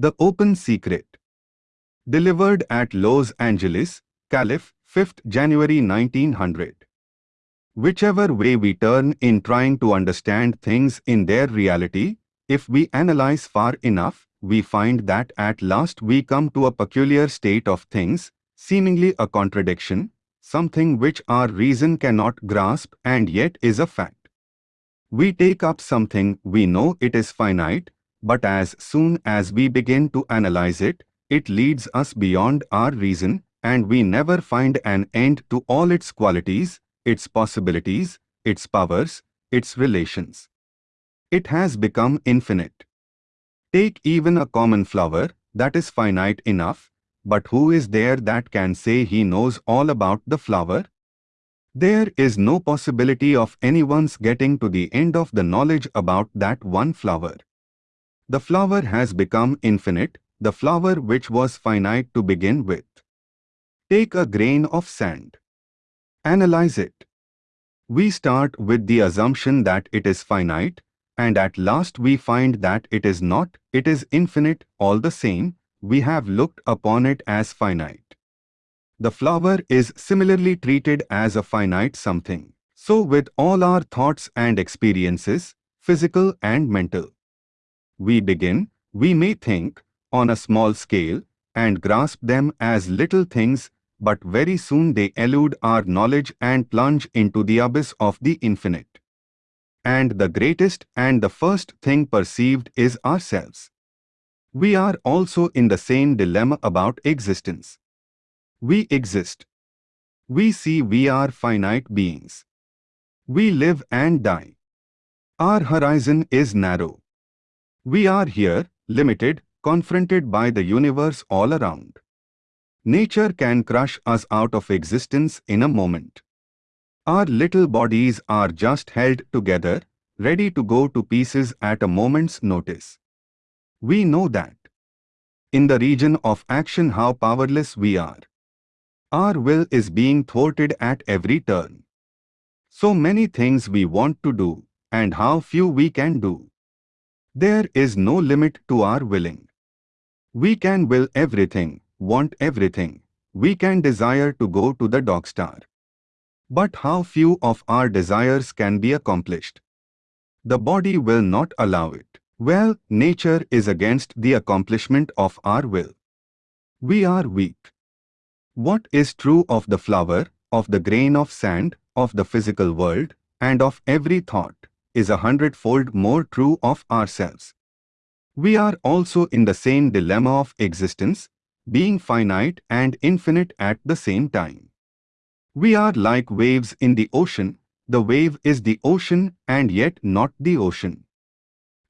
The Open Secret. Delivered at Los Angeles, Calif, 5th January 1900. Whichever way we turn in trying to understand things in their reality, if we analyze far enough, we find that at last we come to a peculiar state of things, seemingly a contradiction, something which our reason cannot grasp and yet is a fact. We take up something we know it is finite, but as soon as we begin to analyze it, it leads us beyond our reason and we never find an end to all its qualities, its possibilities, its powers, its relations. It has become infinite. Take even a common flower that is finite enough, but who is there that can say he knows all about the flower? There is no possibility of anyone's getting to the end of the knowledge about that one flower. The flower has become infinite, the flower which was finite to begin with. Take a grain of sand. Analyze it. We start with the assumption that it is finite, and at last we find that it is not, it is infinite, all the same, we have looked upon it as finite. The flower is similarly treated as a finite something. So with all our thoughts and experiences, physical and mental. We begin, we may think, on a small scale, and grasp them as little things but very soon they elude our knowledge and plunge into the abyss of the infinite. And the greatest and the first thing perceived is ourselves. We are also in the same dilemma about existence. We exist. We see we are finite beings. We live and die. Our horizon is narrow. We are here, limited, confronted by the universe all around. Nature can crush us out of existence in a moment. Our little bodies are just held together, ready to go to pieces at a moment's notice. We know that. In the region of action how powerless we are. Our will is being thwarted at every turn. So many things we want to do, and how few we can do. There is no limit to our willing. We can will everything, want everything. We can desire to go to the dog star. But how few of our desires can be accomplished? The body will not allow it. Well, nature is against the accomplishment of our will. We are weak. What is true of the flower, of the grain of sand, of the physical world, and of every thought, is a hundredfold more true of ourselves. We are also in the same dilemma of existence, being finite and infinite at the same time. We are like waves in the ocean, the wave is the ocean and yet not the ocean.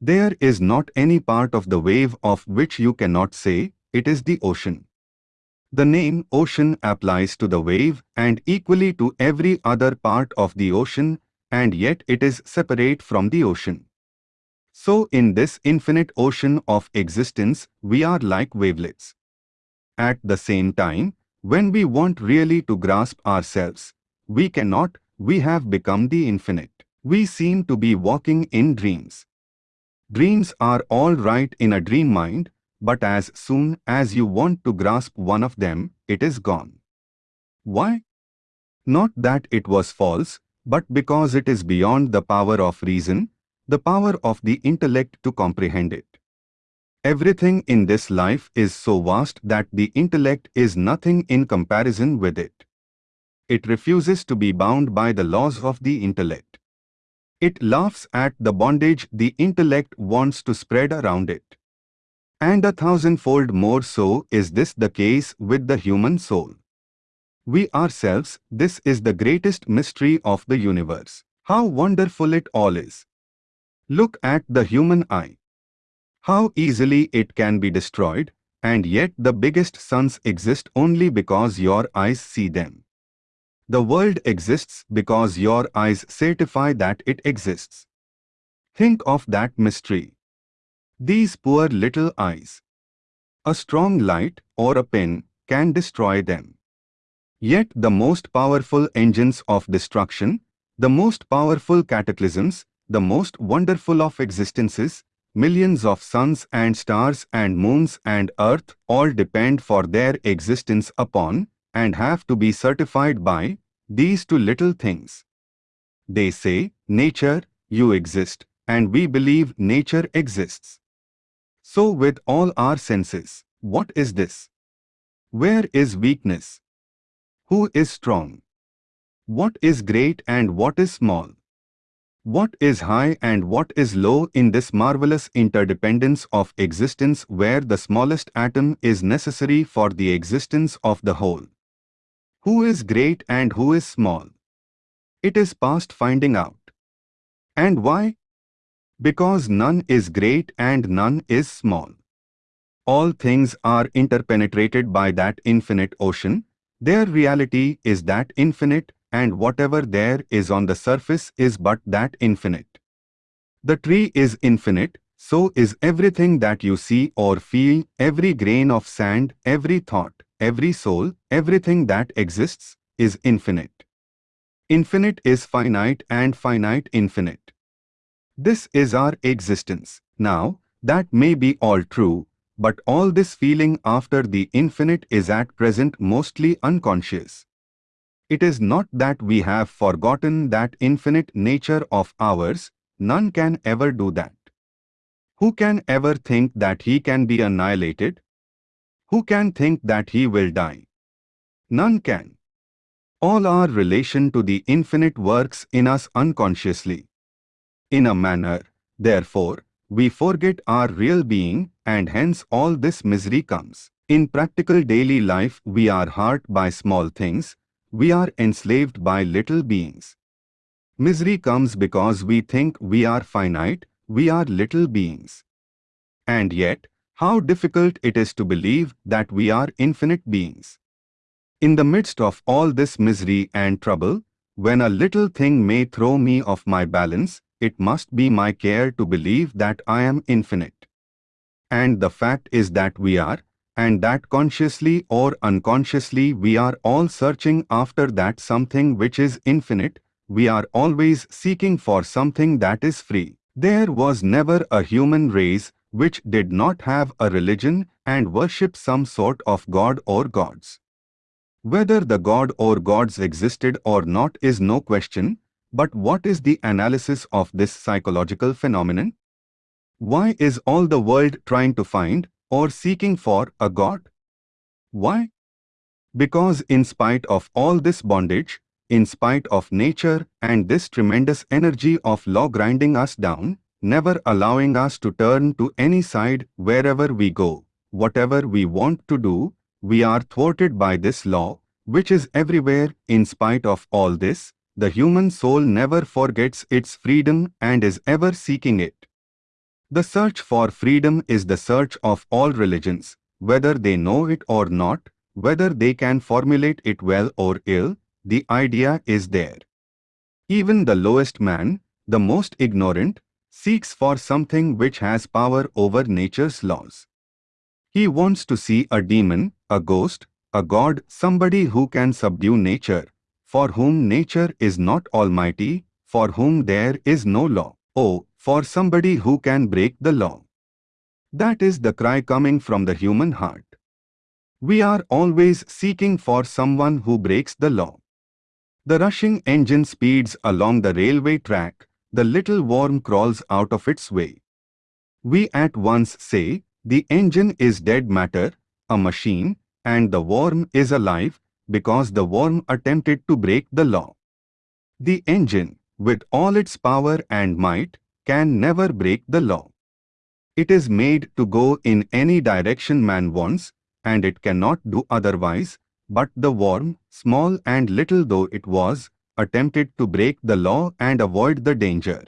There is not any part of the wave of which you cannot say, it is the ocean. The name ocean applies to the wave and equally to every other part of the ocean and yet it is separate from the ocean. So in this infinite ocean of existence, we are like wavelets. At the same time, when we want really to grasp ourselves, we cannot, we have become the infinite. We seem to be walking in dreams. Dreams are all right in a dream mind, but as soon as you want to grasp one of them, it is gone. Why? Not that it was false, but because it is beyond the power of reason, the power of the intellect to comprehend it. Everything in this life is so vast that the intellect is nothing in comparison with it. It refuses to be bound by the laws of the intellect. It laughs at the bondage the intellect wants to spread around it. And a thousandfold more so is this the case with the human soul. We ourselves, this is the greatest mystery of the universe. How wonderful it all is. Look at the human eye. How easily it can be destroyed, and yet the biggest suns exist only because your eyes see them. The world exists because your eyes certify that it exists. Think of that mystery. These poor little eyes. A strong light or a pin can destroy them. Yet the most powerful engines of destruction, the most powerful cataclysms, the most wonderful of existences, millions of suns and stars and moons and earth all depend for their existence upon and have to be certified by these two little things. They say, nature, you exist, and we believe nature exists. So with all our senses, what is this? Where is weakness? Who is strong? What is great and what is small? What is high and what is low in this marvelous interdependence of existence where the smallest atom is necessary for the existence of the whole? Who is great and who is small? It is past finding out. And why? Because none is great and none is small. All things are interpenetrated by that infinite ocean. Their reality is that infinite and whatever there is on the surface is but that infinite. The tree is infinite, so is everything that you see or feel, every grain of sand, every thought, every soul, everything that exists, is infinite. Infinite is finite and finite infinite. This is our existence. Now, that may be all true, but all this feeling after the infinite is at present mostly unconscious. It is not that we have forgotten that infinite nature of ours, none can ever do that. Who can ever think that he can be annihilated? Who can think that he will die? None can. All our relation to the infinite works in us unconsciously. In a manner, therefore, we forget our real being and hence all this misery comes. In practical daily life we are hurt by small things, we are enslaved by little beings. Misery comes because we think we are finite, we are little beings. And yet, how difficult it is to believe that we are infinite beings. In the midst of all this misery and trouble, when a little thing may throw me off my balance, it must be my care to believe that I am infinite. And the fact is that we are, and that consciously or unconsciously we are all searching after that something which is infinite, we are always seeking for something that is free. There was never a human race which did not have a religion and worship some sort of god or gods. Whether the god or gods existed or not is no question, but what is the analysis of this psychological phenomenon? Why is all the world trying to find or seeking for a God. Why? Because in spite of all this bondage, in spite of nature and this tremendous energy of law grinding us down, never allowing us to turn to any side wherever we go, whatever we want to do, we are thwarted by this law, which is everywhere in spite of all this, the human soul never forgets its freedom and is ever seeking it. The search for freedom is the search of all religions, whether they know it or not, whether they can formulate it well or ill, the idea is there. Even the lowest man, the most ignorant, seeks for something which has power over nature's laws. He wants to see a demon, a ghost, a god, somebody who can subdue nature, for whom nature is not almighty, for whom there is no law. Oh, for somebody who can break the law. That is the cry coming from the human heart. We are always seeking for someone who breaks the law. The rushing engine speeds along the railway track, the little worm crawls out of its way. We at once say, the engine is dead matter, a machine, and the worm is alive, because the worm attempted to break the law. The engine, with all its power and might, can never break the law. It is made to go in any direction man wants, and it cannot do otherwise, but the worm, small and little though it was, attempted to break the law and avoid the danger.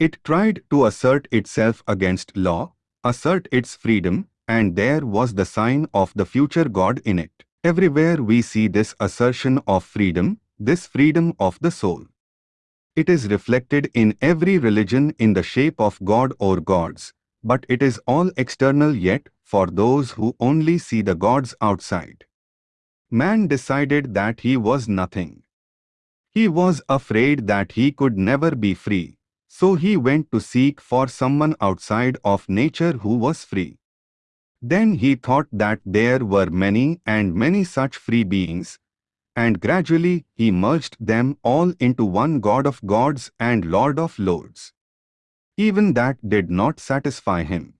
It tried to assert itself against law, assert its freedom, and there was the sign of the future God in it. Everywhere we see this assertion of freedom, this freedom of the soul. It is reflected in every religion in the shape of God or gods, but it is all external yet for those who only see the gods outside. Man decided that he was nothing. He was afraid that he could never be free, So he went to seek for someone outside of nature who was free. Then he thought that there were many and many such free beings, and gradually he merged them all into one God of gods and Lord of lords. Even that did not satisfy him.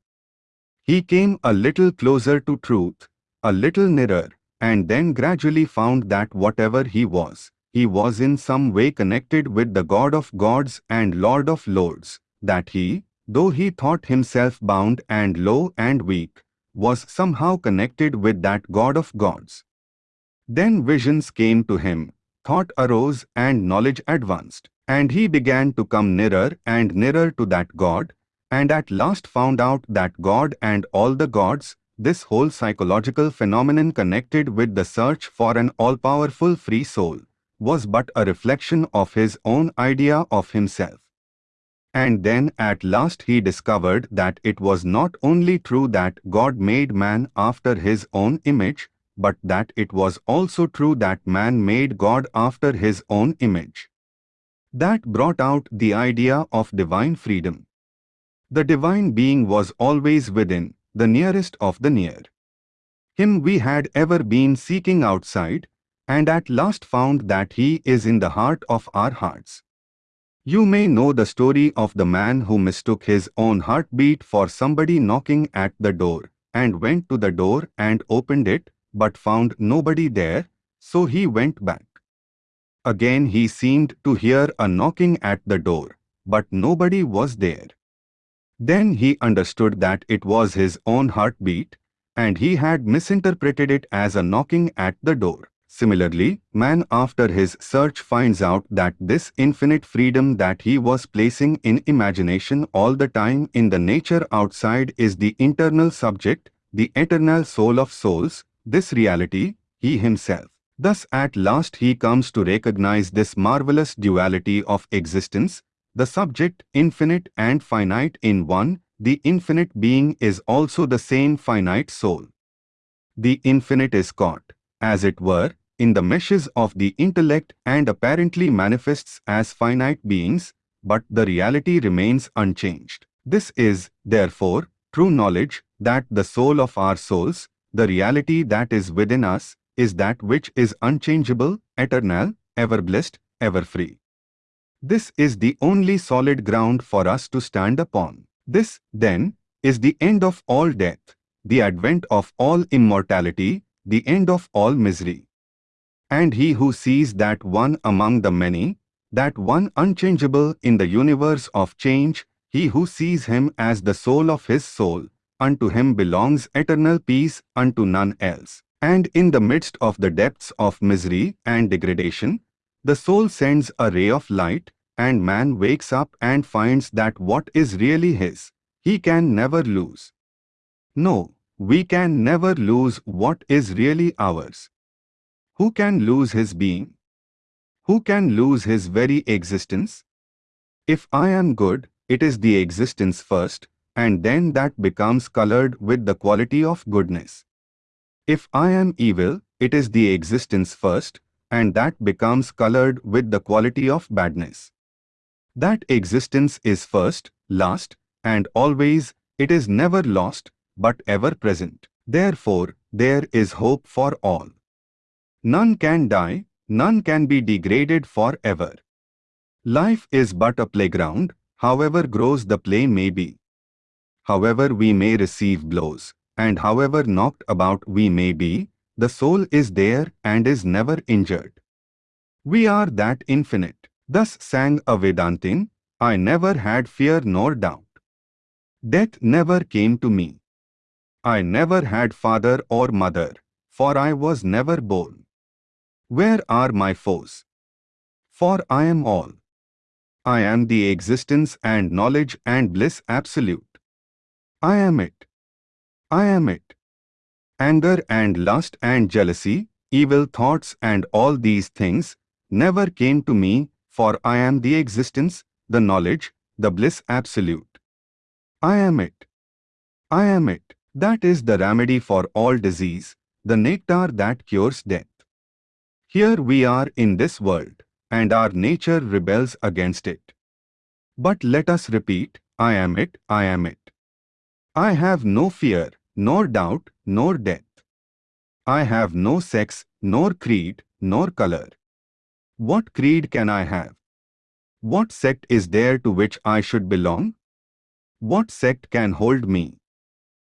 He came a little closer to truth, a little nearer, and then gradually found that whatever he was, he was in some way connected with the God of gods and Lord of lords, that he, though he thought himself bound and low and weak, was somehow connected with that God of gods. Then visions came to him, thought arose and knowledge advanced, and he began to come nearer and nearer to that God, and at last found out that God and all the gods, this whole psychological phenomenon connected with the search for an all-powerful free soul, was but a reflection of his own idea of himself. And then at last he discovered that it was not only true that God made man after his own image, but that it was also true that man made God after his own image. That brought out the idea of divine freedom. The divine being was always within, the nearest of the near. Him we had ever been seeking outside, and at last found that he is in the heart of our hearts. You may know the story of the man who mistook his own heartbeat for somebody knocking at the door, and went to the door and opened it, but found nobody there, so he went back. Again he seemed to hear a knocking at the door, but nobody was there. Then he understood that it was his own heartbeat, and he had misinterpreted it as a knocking at the door. Similarly, man after his search finds out that this infinite freedom that he was placing in imagination all the time in the nature outside is the internal subject, the eternal soul of souls, this reality, he himself. Thus at last he comes to recognize this marvelous duality of existence, the subject infinite and finite in one, the infinite being is also the same finite soul. The infinite is caught, as it were, in the meshes of the intellect and apparently manifests as finite beings, but the reality remains unchanged. This is, therefore, true knowledge that the soul of our souls, the reality that is within us is that which is unchangeable, eternal, ever blessed, ever free. This is the only solid ground for us to stand upon. This, then, is the end of all death, the advent of all immortality, the end of all misery. And he who sees that one among the many, that one unchangeable in the universe of change, he who sees him as the soul of his soul, unto him belongs eternal peace, unto none else. And in the midst of the depths of misery and degradation, the soul sends a ray of light, and man wakes up and finds that what is really his, he can never lose. No, we can never lose what is really ours. Who can lose his being? Who can lose his very existence? If I am good, it is the existence first, and then that becomes colored with the quality of goodness. If I am evil, it is the existence first, and that becomes colored with the quality of badness. That existence is first, last, and always, it is never lost, but ever present. Therefore, there is hope for all. None can die, none can be degraded forever. Life is but a playground, however gross the play may be however we may receive blows, and however knocked about we may be, the soul is there and is never injured. We are that infinite. Thus sang a Vedantin, I never had fear nor doubt. Death never came to me. I never had father or mother, for I was never born. Where are my foes? For I am all. I am the existence and knowledge and bliss absolute. I am it. I am it. Anger and lust and jealousy, evil thoughts and all these things never came to me, for I am the existence, the knowledge, the bliss absolute. I am it. I am it. That is the remedy for all disease, the nectar that cures death. Here we are in this world, and our nature rebels against it. But let us repeat, I am it, I am it. I have no fear, nor doubt, nor death. I have no sex, nor creed, nor color. What creed can I have? What sect is there to which I should belong? What sect can hold me?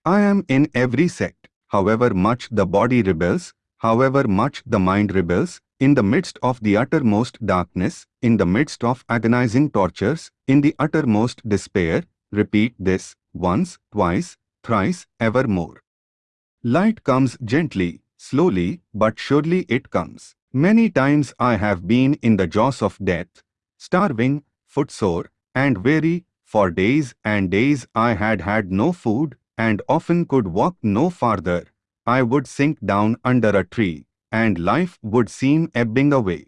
I am in every sect, however much the body rebels, however much the mind rebels, in the midst of the uttermost darkness, in the midst of agonizing tortures, in the uttermost despair, repeat this, once, twice, thrice, evermore. Light comes gently, slowly, but surely it comes. Many times I have been in the jaws of death, starving, footsore, and weary, for days and days I had had no food, and often could walk no farther. I would sink down under a tree, and life would seem ebbing away.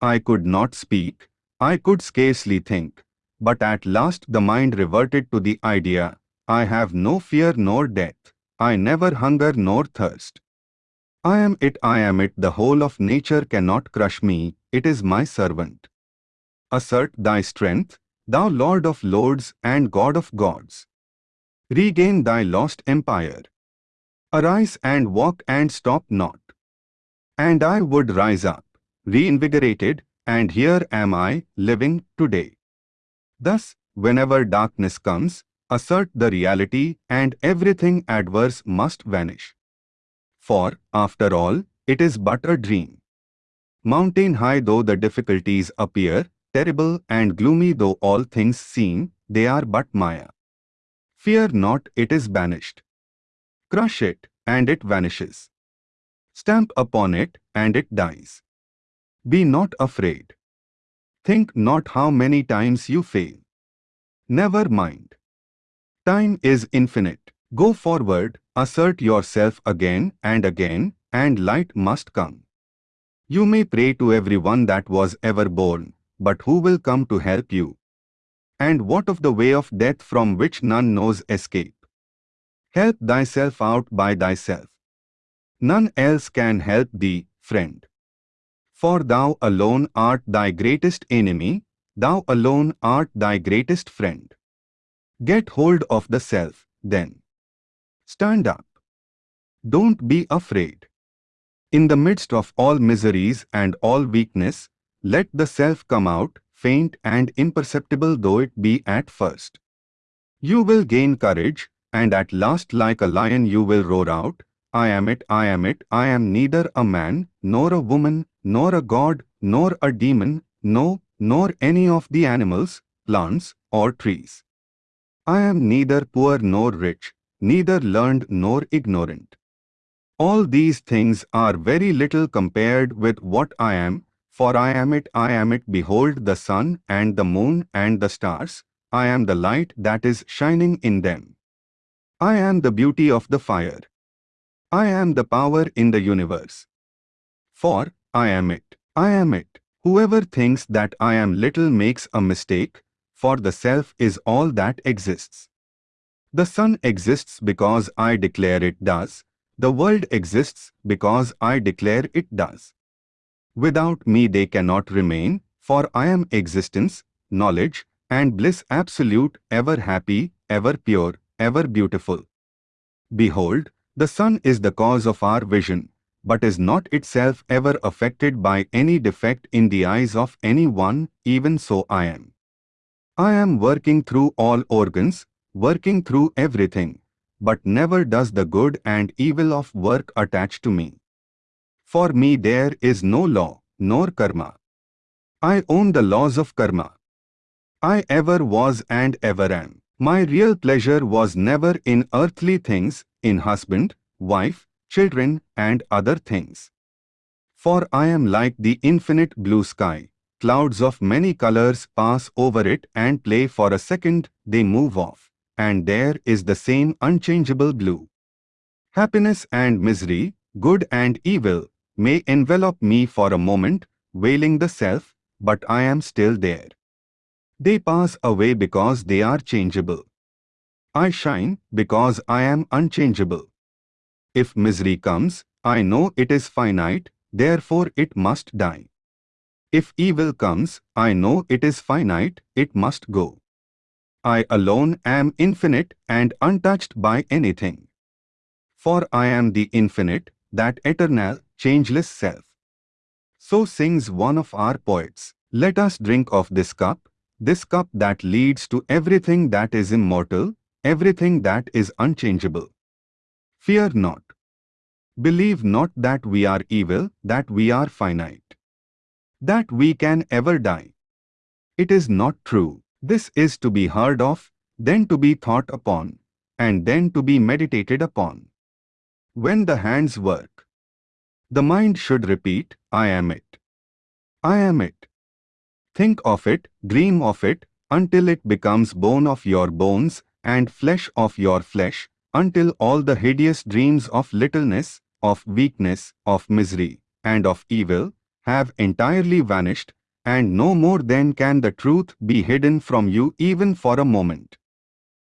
I could not speak, I could scarcely think, but at last the mind reverted to the idea, I have no fear nor death, I never hunger nor thirst. I am it, I am it, the whole of nature cannot crush me, it is my servant. Assert thy strength, thou Lord of lords and God of gods. Regain thy lost empire. Arise and walk and stop not. And I would rise up, reinvigorated, and here am I, living, today. Thus, whenever darkness comes, assert the reality and everything adverse must vanish. For, after all, it is but a dream. Mountain high though the difficulties appear, terrible and gloomy though all things seem, they are but Maya. Fear not, it is banished. Crush it, and it vanishes. Stamp upon it, and it dies. Be not afraid. Think not how many times you fail. Never mind. Time is infinite. Go forward, assert yourself again and again, and light must come. You may pray to everyone that was ever born, but who will come to help you? And what of the way of death from which none knows escape? Help thyself out by thyself. None else can help thee, friend. For thou alone art thy greatest enemy, thou alone art thy greatest friend. Get hold of the self, then. Stand up. Don't be afraid. In the midst of all miseries and all weakness, let the self come out, faint and imperceptible though it be at first. You will gain courage, and at last like a lion you will roar out, I am it, I am it, I am neither a man, nor a woman, nor a god, nor a demon, no, nor any of the animals, plants, or trees. I am neither poor nor rich, neither learned nor ignorant. All these things are very little compared with what I am, for I am it, I am it, behold the sun and the moon and the stars, I am the light that is shining in them. I am the beauty of the fire. I am the power in the universe. For, I am it. I am it. Whoever thinks that I am little makes a mistake, for the self is all that exists. The sun exists because I declare it does. The world exists because I declare it does. Without me they cannot remain, for I am existence, knowledge, and bliss absolute, ever happy, ever pure, ever beautiful. Behold, the sun is the cause of our vision, but is not itself ever affected by any defect in the eyes of any one, even so I am. I am working through all organs, working through everything, but never does the good and evil of work attach to me. For me there is no law, nor karma. I own the laws of karma. I ever was and ever am. My real pleasure was never in earthly things, in husband, wife, children, and other things. For I am like the infinite blue sky. Clouds of many colors pass over it and play for a second, they move off, and there is the same unchangeable blue. Happiness and misery, good and evil, may envelop me for a moment, veiling the self, but I am still there. They pass away because they are changeable. I shine because I am unchangeable. If misery comes, I know it is finite, therefore it must die. If evil comes, I know it is finite, it must go. I alone am infinite and untouched by anything. For I am the infinite, that eternal, changeless self. So sings one of our poets. Let us drink of this cup, this cup that leads to everything that is immortal, everything that is unchangeable. Fear not. Believe not that we are evil, that we are finite. That we can ever die. It is not true. This is to be heard of, then to be thought upon, and then to be meditated upon. When the hands work, the mind should repeat, I am it. I am it. Think of it, dream of it, until it becomes bone of your bones and flesh of your flesh, until all the hideous dreams of littleness, of weakness, of misery, and of evil have entirely vanished and no more then can the truth be hidden from you even for a moment.